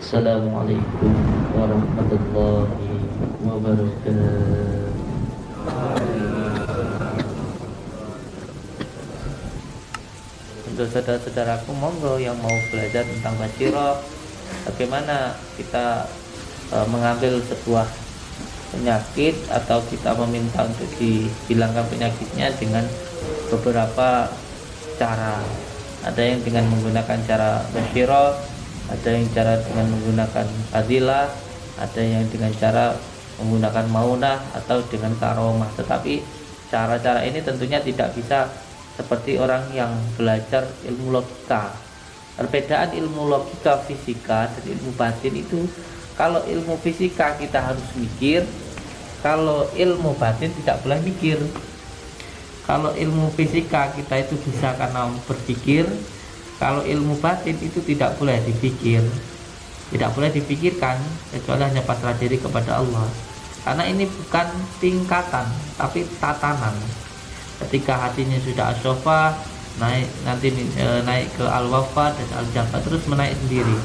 Assalamualaikum warahmatullahi wabarakatuh. Untuk saudara-saudaraku monggo yang mau belajar tentang basiro Bagaimana kita e, mengambil sebuah penyakit Atau kita meminta untuk dihilangkan penyakitnya dengan beberapa cara. Ada yang dengan menggunakan cara basiro ada yang cara dengan menggunakan fadilah ada yang dengan cara menggunakan maunah atau dengan karomah. Tetapi cara-cara ini tentunya tidak bisa seperti orang yang belajar ilmu logika. Perbedaan ilmu logika fisika dan ilmu batin itu kalau ilmu fisika kita harus mikir kalau ilmu batin tidak boleh mikir. Kalau ilmu fisika kita itu bisa karena berpikir kalau ilmu batin itu tidak boleh dipikir. Tidak boleh dipikirkan kecuali hanya pasrah diri kepada Allah. Karena ini bukan tingkatan tapi tatanan. Ketika hatinya sudah asofa naik nanti e, naik ke al-wafa dan al-jafa terus menaik sendiri.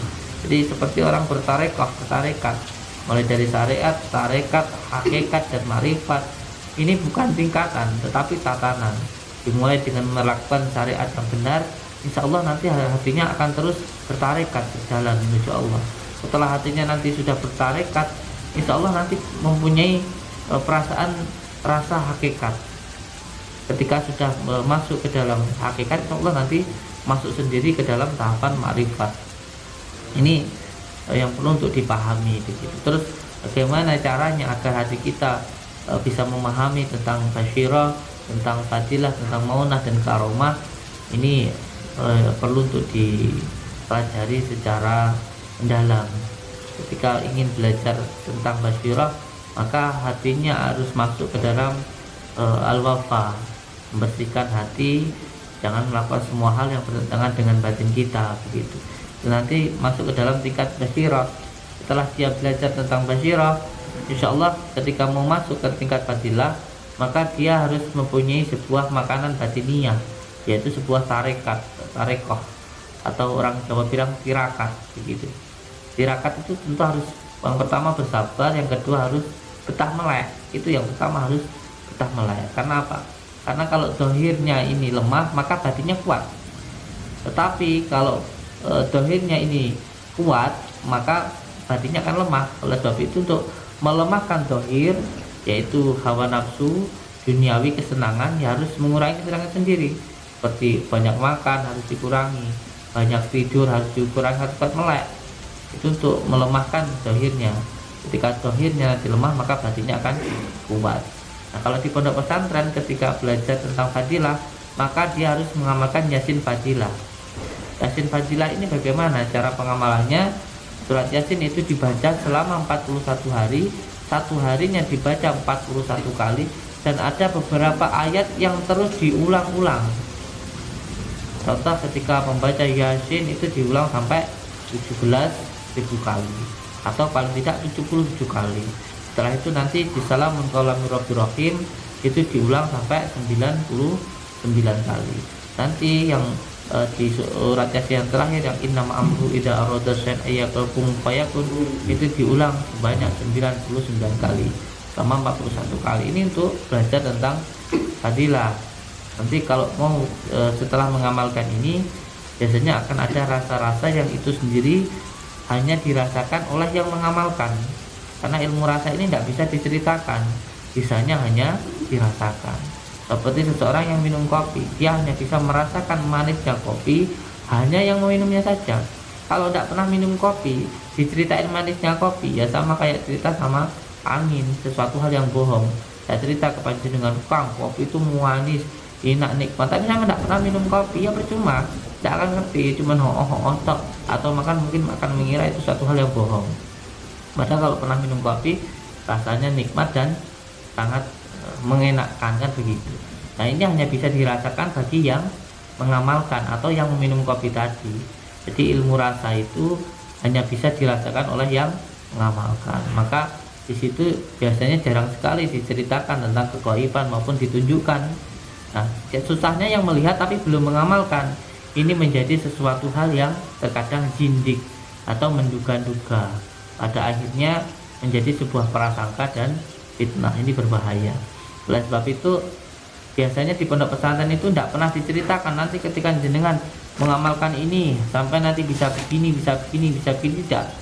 Jadi seperti orang bertarekoh bertarekat. Mulai dari syariat, tarekat, hakikat dan marifat. Ini bukan tingkatan tetapi tatanan. Dimulai dengan melakukan syariat yang benar insya Allah nanti hatinya akan terus bertarekat berjalan menuju Allah. Setelah hatinya nanti sudah bertarekat insya Allah nanti mempunyai e, perasaan rasa hakikat. Ketika sudah e, masuk ke dalam hakikat insya Allah nanti masuk sendiri ke dalam tahapan makrifat ini e, yang perlu untuk dipahami begitu terus bagaimana caranya agar hati kita bisa memahami tentang basyirah tentang fadilah tentang maunah dan karomah? Ini eh, perlu untuk dipelajari secara mendalam. Ketika ingin belajar tentang basirah maka hatinya harus masuk ke dalam eh, al-wafa. Membersihkan hati jangan melakukan semua hal yang bertentangan dengan batin kita begitu. Nanti masuk ke dalam tingkat basirah. Setelah dia belajar tentang basirah insya Allah ketika mau masuk ke tingkat fadilah maka dia harus mempunyai sebuah makanan batiniah yaitu sebuah tarekat tarekoh atau orang Jawa bilang tirakat begitu. Tirakat itu tentu harus yang pertama bersabar yang kedua harus betah melek. Itu yang pertama harus betah melek. Karena apa? Karena kalau dohirnya ini lemah maka batinnya kuat. Tetapi kalau e, dohirnya ini kuat maka batinnya akan lemah. Oleh sebab itu untuk melemahkan dohir yaitu hawa nafsu duniawi kesenangan ya harus mengurangi kesenangan sendiri seperti banyak makan harus dikurangi banyak tidur harus dikurangi harus cepat melek. Itu untuk melemahkan dohirnya. Ketika dohirnya nanti lemah maka batinnya akan kuat. Nah kalau di pondok pesantren ketika belajar tentang fadilah maka dia harus mengamalkan yasin fadilah. Yasin fadilah ini bagaimana? Cara pengamalannya? Surat yasin itu dibaca selama 41 hari. Satu harinya dibaca 41 kali. Dan ada beberapa ayat yang terus diulang-ulang Contoh ketika membaca Yasin itu diulang sampai 17 ribu kali atau paling tidak 77 kali. Setelah itu nanti di salam Rahim itu diulang sampai 99 kali. Nanti yang e, di surat Yasin yang terakhir yang inna amru ida arada san ayakum fayakun itu diulang sebanyak 99 kali sama 41 kali ini untuk belajar tentang fadilah nanti kalau mau e, setelah mengamalkan ini biasanya akan ada rasa-rasa yang itu sendiri hanya dirasakan oleh yang mengamalkan. Karena ilmu rasa ini tidak bisa diceritakan bisanya hanya dirasakan. Seperti seseorang yang minum kopi dia hanya bisa merasakan manisnya kopi hanya yang meminumnya saja. Kalau tidak pernah minum kopi diceritain manisnya kopi ya sama kayak cerita sama angin sesuatu hal yang bohong. Saya cerita kepada dengan kang kopi itu manis enak nikmat. Tapi saya tidak pernah minum kopi ya percuma. Tidak akan ngerti cuma ho ho tok atau makan mungkin akan mengira itu satu hal yang bohong. Padahal kalau pernah minum kopi rasanya nikmat dan sangat e, mengenakkan kan begitu. Nah ini hanya bisa dirasakan bagi yang mengamalkan atau yang meminum kopi tadi. Jadi ilmu rasa itu hanya bisa dirasakan oleh yang mengamalkan. Maka di situ biasanya jarang sekali diceritakan tentang kegoiban maupun ditunjukkan Nah, ya susahnya yang melihat tapi belum mengamalkan. Ini menjadi sesuatu hal yang terkadang jindik. atau menduga-duga. Pada akhirnya menjadi sebuah prasangka dan fitnah. Ini berbahaya. Oleh sebab itu biasanya di pondok pesantren itu tidak pernah diceritakan nanti ketika jenengan mengamalkan ini. Sampai nanti bisa begini bisa begini bisa begini tidak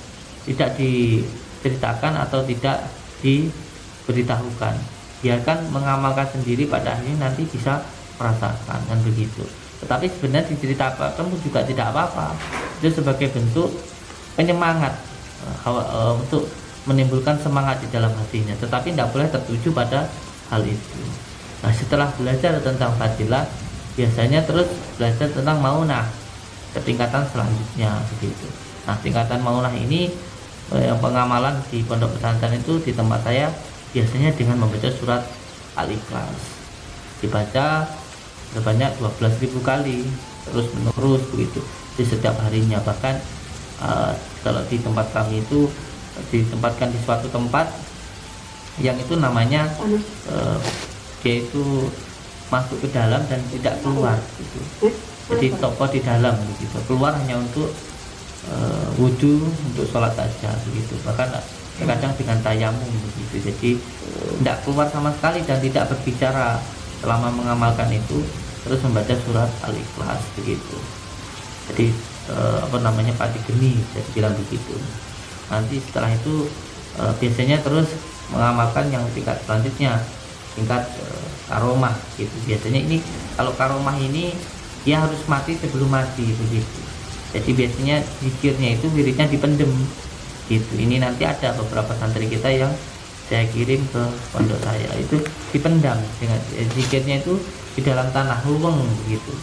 tidak diceritakan atau tidak diberitahukan biarkan mengamalkan sendiri pada akhirnya nanti bisa merasakan dan begitu. Tetapi sebenarnya diceritakan pun juga tidak apa-apa. Itu sebagai bentuk penyemangat uh, untuk menimbulkan semangat di dalam hatinya. Tetapi tidak boleh tertuju pada hal itu. Nah setelah belajar tentang fadilah biasanya terus belajar tentang maunah ke tingkatan selanjutnya begitu. Nah tingkatan maunah ini eh, yang pengamalan di pondok pesantren itu di tempat saya biasanya dengan membaca surat al-ikhlas. Dibaca sebanyak 12.000 kali terus menerus begitu di setiap harinya. Bahkan uh, kalau di tempat kami itu ditempatkan di suatu tempat yang itu namanya uh, dia itu masuk ke dalam dan tidak keluar gitu. jadi toko di dalam begitu keluar hanya untuk uh, wudhu untuk sholat saja begitu. Bahkan kadang dengan tayamum begitu. Jadi tidak keluar sama sekali dan tidak berbicara selama mengamalkan itu terus membaca surat al-ikhlas begitu. Jadi uh, apa namanya padi geni saya bilang begitu. Nanti setelah itu uh, biasanya terus mengamalkan yang tingkat selanjutnya tingkat uh, karomah gitu. Biasanya ini kalau karomah ini dia harus mati sebelum mati begitu. Jadi biasanya zikirnya itu wiridnya dipendem gitu. Ini nanti ada beberapa santri kita yang saya kirim ke pondok saya. Itu dipendam dengan zikirnya itu di dalam tanah luweng begitu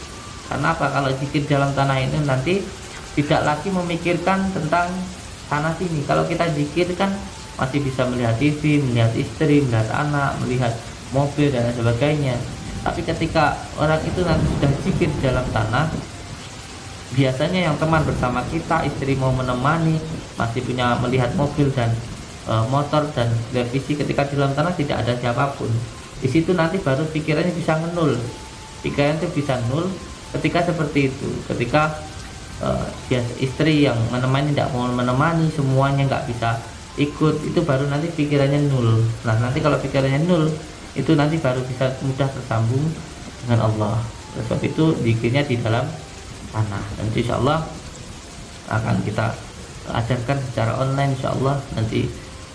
karena apa? Kalau zikir dalam tanah itu nanti tidak lagi memikirkan tentang sana sini kalau kita zikir kan masih bisa melihat TV melihat istri melihat anak melihat mobil dan sebagainya. Tapi ketika orang itu nanti sudah zikir dalam tanah biasanya yang teman bersama kita istri mau menemani masih punya melihat mobil dan e, motor dan televisi ketika di dalam tanah tidak ada siapa pun. Di situ nanti baru pikirannya bisa nol pikiran itu bisa nol ketika seperti itu. Ketika uh, istri yang menemani tidak mau menemani semuanya nggak bisa ikut itu baru nanti pikirannya nul. Nah nanti kalau pikirannya nul itu nanti baru bisa mudah tersambung dengan Allah. Sebab itu dikirnya di dalam tanah dan insya Allah akan kita ajarkan secara online insya Allah nanti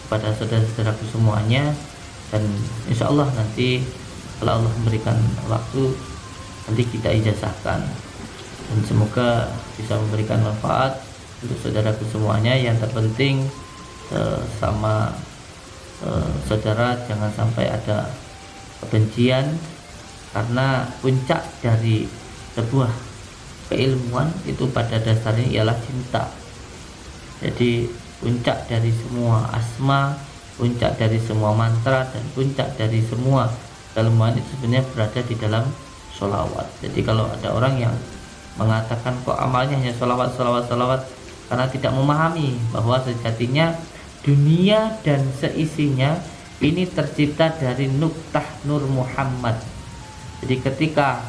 pada saudara-saudaraku semuanya. Dan insya Allah nanti kalau Allah memberikan waktu nanti kita ijazahkan. Dan semoga bisa memberikan manfaat untuk saudaraku semuanya. Yang terpenting eh, sama eh, saudara jangan sampai ada kebencian karena puncak dari sebuah keilmuan itu pada dasarnya ialah cinta. Jadi puncak dari semua asma puncak dari semua mantra dan puncak dari semua keilmuan itu sebenarnya berada di dalam sholawat. Jadi kalau ada orang yang mengatakan kok amalnya hanya sholawat sholawat sholawat? Karena tidak memahami bahwa sejatinya dunia dan seisinya ini tercipta dari nuktah Nur Muhammad. Jadi ketika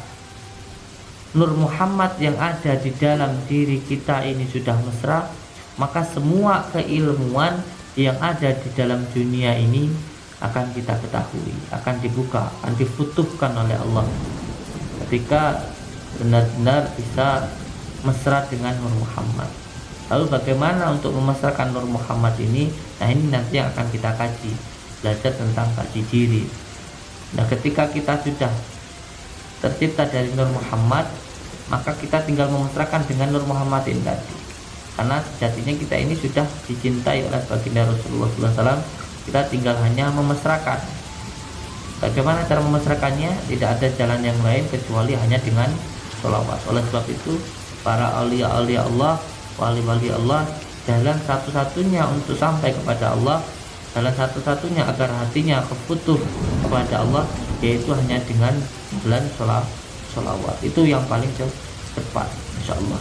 Nur Muhammad yang ada di dalam diri kita ini sudah mesra maka semua keilmuan yang ada di dalam dunia ini akan kita ketahui akan dibuka akan difutuhkan oleh Allah. Ketika benar-benar bisa mesra dengan Nur Muhammad. Lalu bagaimana untuk memesrakan Nur Muhammad ini? Nah ini nanti yang akan kita kaji belajar tentang kaji diri. Nah ketika kita sudah tercipta dari Nur Muhammad maka kita tinggal memesrakan dengan Nur Muhammad ini tadi. Karena sejatinya kita ini sudah dicintai oleh baginda Rasulullah SAW kita tinggal hanya memesrakan bagaimana cara memesrakannya tidak ada jalan yang lain kecuali hanya dengan sholawat oleh sebab itu para awliya-awliya Allah wali-wali Allah jalan satu-satunya untuk sampai kepada Allah jalan satu-satunya agar hatinya keputuh kepada Allah yaitu hanya dengan jalan sholawat. Itu yang paling cepat insya Allah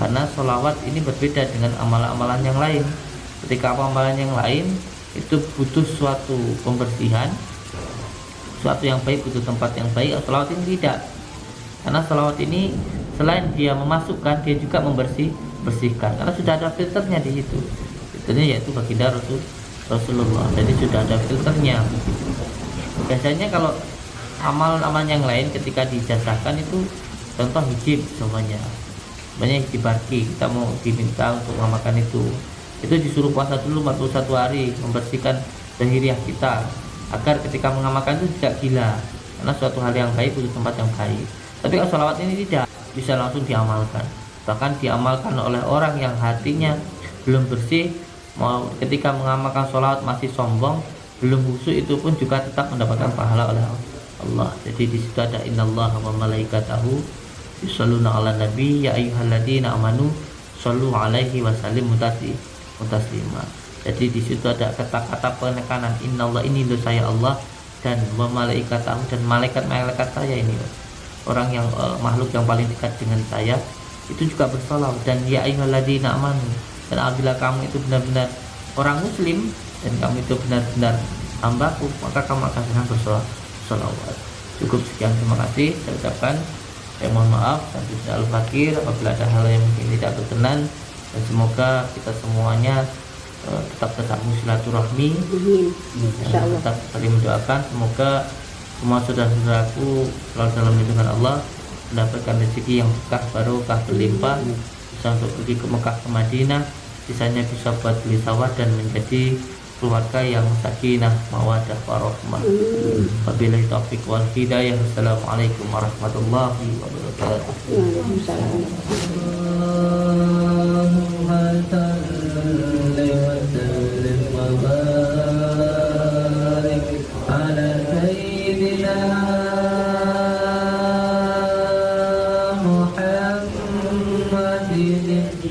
karena sholawat ini berbeda dengan amalan-amalan yang lain. Ketika amalan yang lain itu butuh suatu pembersihan suatu yang baik butuh tempat yang baik sholawat ini tidak. Karena salawat ini selain dia memasukkan dia juga membersih bersihkan. Karena sudah ada filternya di situ. Filternya yaitu baginda Rasul Rasulullah. Jadi sudah ada filternya. Biasanya kalau amal-amal yang lain ketika dijasahkan itu contoh hijib semuanya. Banyak dibarki kita mau diminta untuk mengamalkan itu. Itu disuruh puasa dulu 41 hari membersihkan zahiriah kita agar ketika mengamalkan itu tidak gila. Karena suatu hal yang baik butuh tempat yang baik. Tapi kalau sholawat ini tidak bisa langsung diamalkan. Bahkan diamalkan oleh orang yang hatinya belum bersih mau ketika mengamalkan sholawat masih sombong belum khusyuk itu pun juga tetap mendapatkan pahala oleh Allah jadi di situ ada innallaha wa malaikatahu yusalluna ala nabi ya ayyuhalladzina amanu sallu alaihi wasallim mutasi mutaslima jadi di situ ada kata-kata penekanan innallah ini lo saya Allah dan wa malaikatahu dan malaikat-malaikat saya ini orang yang uh, makhluk yang paling dekat dengan saya itu juga bersolawat dan ya ayyuhalladzina amanu dan apabila kamu itu benar-benar orang muslim dan kamu itu benar-benar hambaku maka kamu akan senang bersolawat cukup sekian terima kasih. Saya ucapkan saya mohon maaf dan tidak fakir apabila ada hal yang mungkin tidak berkenan. Dan semoga kita semuanya uh, tetap tersambung silaturahmi dan tetap saling mendoakan. Semoga semua saudara-saudaraku selalu dalam lindungan Allah mendapatkan rezeki yang berkah barokah berlimpah bisa untuk pergi ke Mekah ke Madinah sisanya bisa buat beli sawah dan menjadi keluarga yang sakinah mawadah warahmah. Wabillahi taufik wal hidayah. Assalamualaikum warahmatullahi wabarakatuh. Thank you.